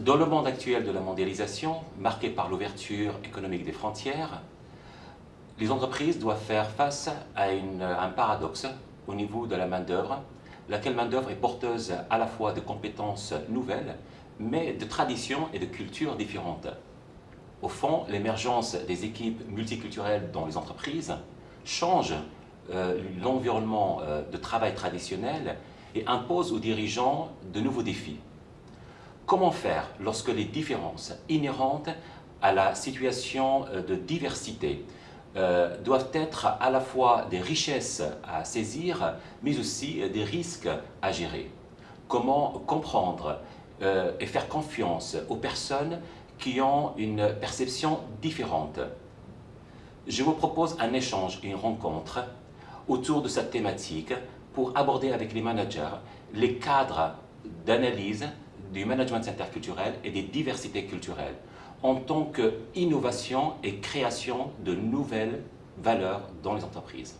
Dans le monde actuel de la mondialisation, marqué par l'ouverture économique des frontières, les entreprises doivent faire face à, un paradoxe au niveau de la main-d'œuvre, laquelle main-d'œuvre est porteuse à la fois de compétences nouvelles, mais de traditions et de cultures différentes. Au fond, l'émergence des équipes multiculturelles dans les entreprises change euh, l'environnement euh, de travail traditionnel et impose aux dirigeants de nouveaux défis. Comment faire lorsque les différences inhérentes à la situation euh, de diversité euh, doivent être à la fois des richesses à saisir, mais aussi des risques à gérer? Comment comprendre euh, et faire confiance aux personnes qui ont une perception différente? Je vous propose un échange, une rencontre autour de cette thématique pour aborder avec les managers les cadres d'analyse du management interculturel et des diversités culturelles en tant qu'innovation et création de nouvelles valeurs dans les entreprises.